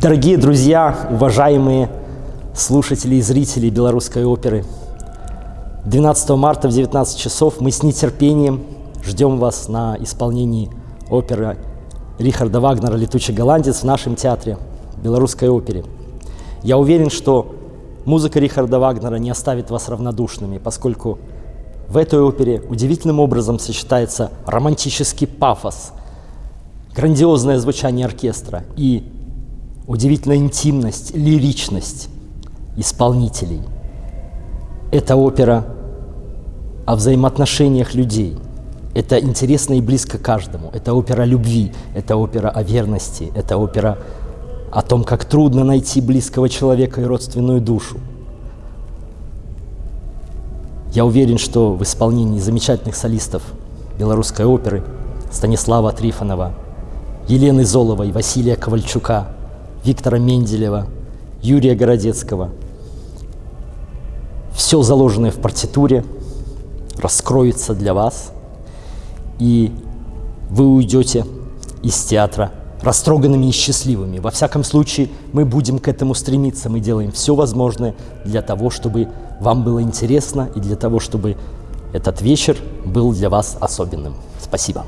Дорогие друзья, уважаемые слушатели и зрители белорусской оперы, 12 марта в 19 часов мы с нетерпением ждем вас на исполнении оперы Рихарда Вагнера «Летучий голландец» в нашем театре, белорусской опере. Я уверен, что музыка Рихарда Вагнера не оставит вас равнодушными, поскольку в этой опере удивительным образом сочетается романтический пафос, грандиозное звучание оркестра и удивительная интимность, лиричность исполнителей. Это опера о взаимоотношениях людей. Это интересно и близко каждому. Это опера любви, это опера о верности, это опера о том, как трудно найти близкого человека и родственную душу. Я уверен, что в исполнении замечательных солистов белорусской оперы Станислава Трифонова, Елены Золовой, Василия Ковальчука – Виктора Менделева, Юрия Городецкого. Все заложенное в партитуре раскроется для вас, и вы уйдете из театра растроганными и счастливыми. Во всяком случае, мы будем к этому стремиться, мы делаем все возможное для того, чтобы вам было интересно и для того, чтобы этот вечер был для вас особенным. Спасибо.